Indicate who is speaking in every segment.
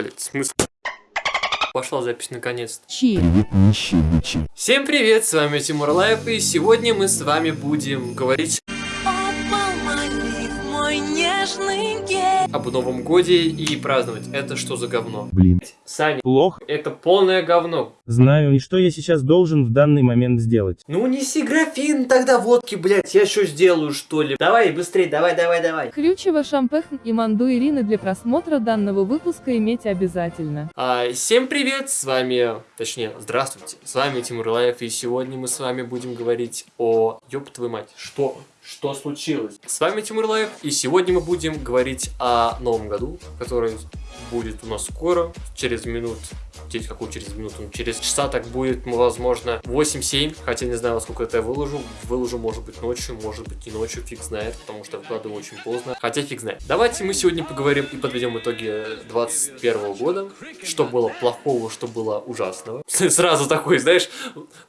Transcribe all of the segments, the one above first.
Speaker 1: Блять, смысл? Пошла запись наконец-то.
Speaker 2: Чи.
Speaker 3: Привет, нищие бичи.
Speaker 1: Всем привет, с вами Тимур Лайф, и сегодня мы с вами будем говорить об Новом Годе и праздновать. Это что за говно?
Speaker 3: Блин.
Speaker 1: Саня,
Speaker 4: Плохо.
Speaker 1: это полное говно.
Speaker 4: Знаю, и что я сейчас должен в данный момент сделать.
Speaker 1: Ну неси графин тогда водки, блять, я что сделаю, что ли? Давай, быстрее, давай, давай, давай.
Speaker 2: Крючева, Шампехн и Манду Ирины для просмотра данного выпуска имейте обязательно.
Speaker 1: А, всем привет, с вами, точнее, здравствуйте, с вами Тимур Лаев, и сегодня мы с вами будем говорить о... Ёб твою мать, что? Что случилось? С вами Тимур Лаев, и сегодня мы будем говорить о Новом году, который будет у нас скоро, через минут, через какую через минуту, ну, через часа так будет, возможно, 8-7, хотя не знаю, сколько это я выложу, выложу, может быть, ночью, может быть, и ночью, фиг знает, потому что вкладываю очень поздно, хотя фиг знает. Давайте мы сегодня поговорим и подведем итоги 21 года, что было плохого, что было ужасного. Сразу такой, знаешь,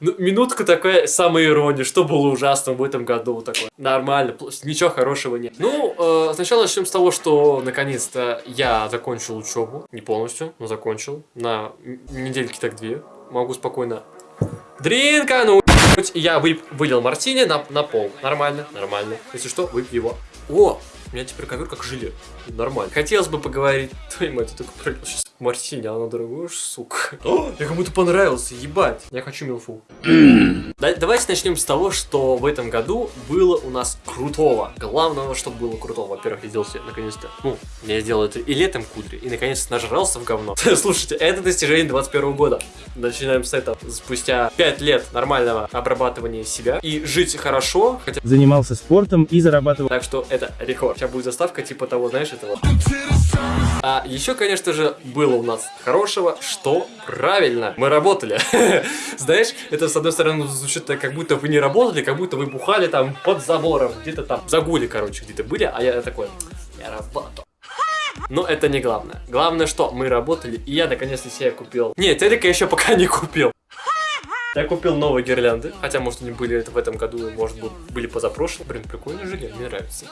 Speaker 1: ну, минутка такая, самая ирония, что было ужасного в этом году, вот такое. Нормально, ничего хорошего нет. Ну, э, сначала начнем с того, что наконец-то я закончил учебу, не полностью, но закончил, на недельки так две, могу спокойно дринкануть. Я вып- вылил мартини на, на пол, нормально, нормально, если что, выпью его. О, у меня теперь ковер как желе. Нормально. Хотелось бы поговорить. Твою мать, я только пролил сейчас мартини, а она дорогая, уж, сука. О, я кому-то понравился, ебать. Я хочу милфу. Да- Давайте начнем с того, что в этом году было у нас крутого. Главного, что было крутого. Во-первых, я сделал себе наконец-то. Ну, я сделал это и летом кудри, и наконец-то нажрался в говно. Слушайте, это достижение 21 года. Начинаем с этого. Спустя 5 лет нормального обрабатывания себя и жить хорошо, хотя
Speaker 4: Занимался спортом и зарабатывал.
Speaker 1: так что это рекорд. Сейчас будет заставка типа того, знаешь, этого. А еще, конечно же, было у нас хорошего, что правильно, мы работали. Знаешь, это с одной стороны звучит так, как будто вы не работали, как будто вы бухали там под забором, где-то там в загуле, короче, где-то были, а я такой, я работал. Но это не главное. Главное, что мы работали, и я наконец-то себе купил. Нет, телека еще пока не купил. Я купил новые гирлянды, хотя, может, они были это в этом году, может быть, были позапрошлым. Блин, прикольно жили, мне нравится.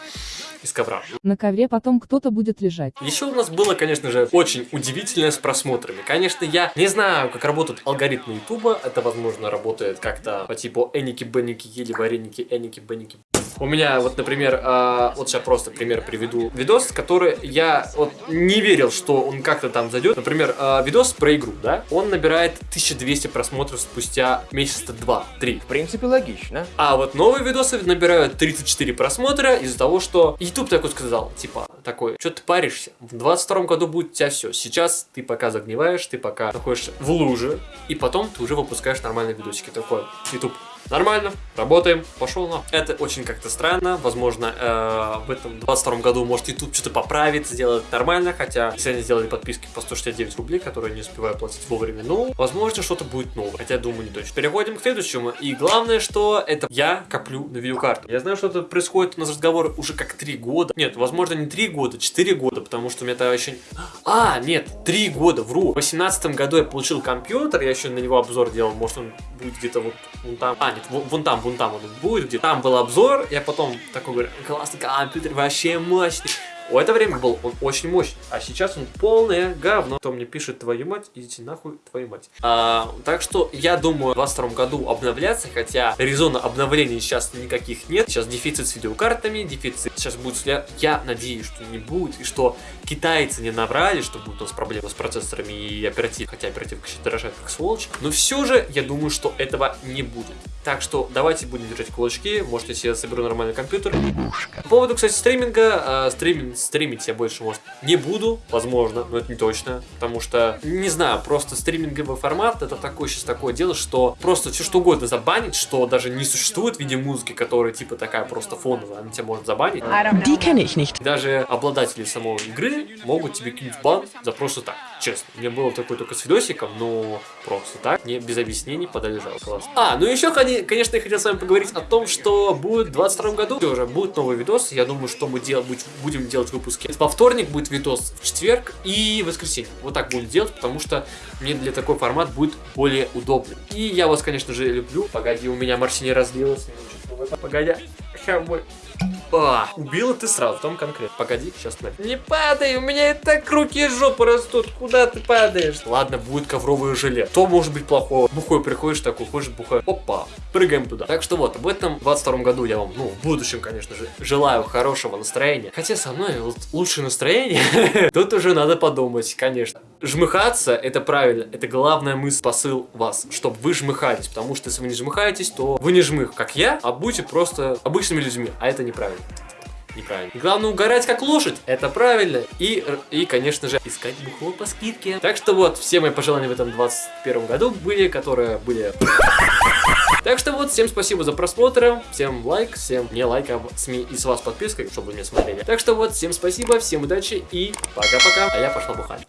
Speaker 1: Из ковра.
Speaker 2: На ковре потом кто-то будет лежать.
Speaker 1: Еще у нас было, конечно же, очень удивительное с просмотрами. Конечно, я не знаю, как работают алгоритмы Ютуба. Это, возможно, работает как-то по типу Эники-Бенники, ели вареники, Эники-Бенники. У меня вот, например, а, вот сейчас просто пример приведу. Видос, который я вот не верил, что он как-то там зайдет. Например, а, видос про игру, да? Он набирает 1200 просмотров спустя месяца 2-3.
Speaker 5: В принципе, логично.
Speaker 1: А вот новые видосы набирают 34 просмотра из-за того, что YouTube такой сказал, типа, такой, что ты паришься? В 22 году будет у тебя все. Сейчас ты пока загниваешь, ты пока находишься в луже, и потом ты уже выпускаешь нормальные видосики. Такой, YouTube, нормально, работаем, пошел на. Это очень как-то странно, возможно, э, в этом 22 году может YouTube что-то поправит, сделает нормально, хотя если они сделали подписки по 169 рублей, которые не успеваю платить вовремя, ну, возможно, что-то будет новое, хотя думаю не точно. Переходим к следующему, и главное, что это я коплю на видеокарту. Я знаю, что это происходит у нас разговор уже как 3 года. Нет, возможно, не 3 года, 4 года, потому что у меня тогда еще... А, нет, 3 года, вру. В 18 году я получил компьютер, я еще на него обзор делал, может он будет где-то вот вон там. А, нет, вон, вон там, вон там он будет, где там был обзор, я потом такой говорю, классный компьютер, вообще мощный. В это время был он очень мощный, а сейчас он полное говно. Кто мне пишет, твою мать, идите нахуй, твою мать. А, так что я думаю в 22 году обновляться, хотя резона обновлений сейчас никаких нет. Сейчас дефицит с видеокартами, дефицит сейчас будет... Я, я надеюсь, что не будет, и что китайцы не набрали, что будет у нас проблема с процессорами и оперативкой, хотя оперативка сейчас дорожает как сволочь. Но все же я думаю, что этого не будет. Так что давайте будем держать кулачки, может если я соберу нормальный компьютер. По поводу, кстати, стриминга, э, стриминг, стримить я больше, может, не буду, возможно, но это не точно, потому что, не знаю, просто стриминговый формат, это такое сейчас такое дело, что просто все что угодно забанить, что даже не существует в виде музыки, которая типа такая просто фоновая, она тебя может забанить. Даже обладатели самой игры могут тебе кинуть бан за просто так. Честно. У меня было такое только с видосиком, но просто так, не без объяснений подали жалобу. Классно. А, ну еще, коне- конечно, я хотел с вами поговорить о том, что будет в 22 году. Тоже будет новый видос. Я думаю, что мы дел- будем делать выпуски. Во вторник будет видос в четверг и воскресенье. Вот так будем делать, потому что мне для такой формат будет более удобный. И я вас, конечно же, люблю. Погоди, у меня морси не разлилось. Погоди. Ща мы- А, убила ты сразу, там конкретно. Погоди, сейчас смотри. Не падай, у меня и так руки и жопа растут. Куда ты падаешь? Ладно, будет ковровое желе. То может быть плохого. Бухой приходишь такой, хочешь бухой. Опа, прыгаем туда. Так что вот, в этом 22 году я вам, ну, в будущем, конечно же, желаю хорошего настроения. Хотя со мной вот лучшее настроение. Тут уже надо подумать, конечно. Жмыхаться, это правильно. Это главная мысль, посыл вас, чтобы вы жмыхались. Потому что если вы не жмыхаетесь, то вы не жмых, как я, а будете просто обычными людьми. А это неправильно. Неправильно. Главное угорать как лошадь. Это правильно. И, и, конечно же, искать бухло по скидке. Так что вот, все мои пожелания в этом 21 году были, которые были... Так что вот, всем спасибо за просмотр, всем лайк, всем не лайк, а с, ми- и с вас подписка, чтобы вы меня смотрели. Так что вот, всем спасибо, всем удачи и пока-пока, а я пошла бухать.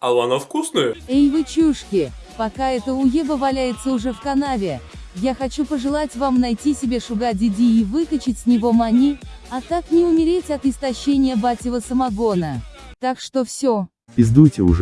Speaker 1: А она вкусная?
Speaker 2: Эй вы чушки, пока это уеба валяется уже в канаве, я хочу пожелать вам найти себе шуга диди и выкачать с него мани, а так не умереть от истощения батьего самогона. Так что все.
Speaker 4: Пиздуйте уже.